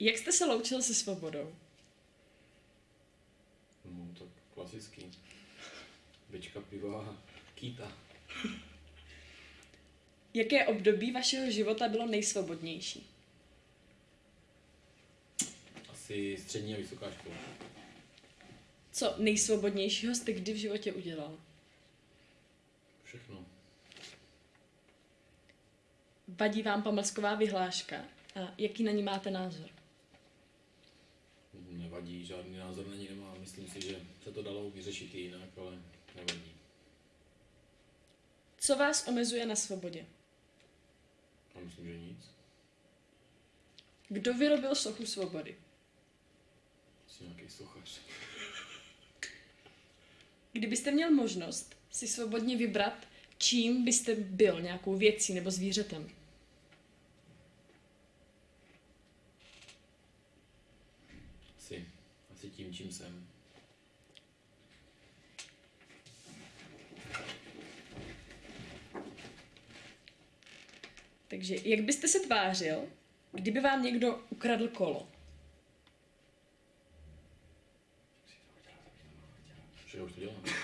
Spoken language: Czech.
Jak jste se loučil se svobodou? No, tak klasický. Bečka piva a kýta. Jaké období vašeho života bylo nejsvobodnější? Asi střední a vysoká škola. Co nejsvobodnějšího jste kdy v životě udělal? Všechno. Vadí vám pamlsková vyhláška? A jaký na ní máte názor? Nevadí, žádný názor na ní nemám. Myslím si, že se to dalo vyřešit i jinak, ale nevadí. Co vás omezuje na svobodě? Já myslím, že nic. Kdo vyrobil sochu svobody? Asi nějaký sochař. Kdybyste měl možnost si svobodně vybrat, čím byste byl, nějakou věcí nebo zvířetem? Asi, asi tím, čím jsem. Takže jak byste se tvářil, kdyby vám někdo ukradl kolo? Že už to dělám.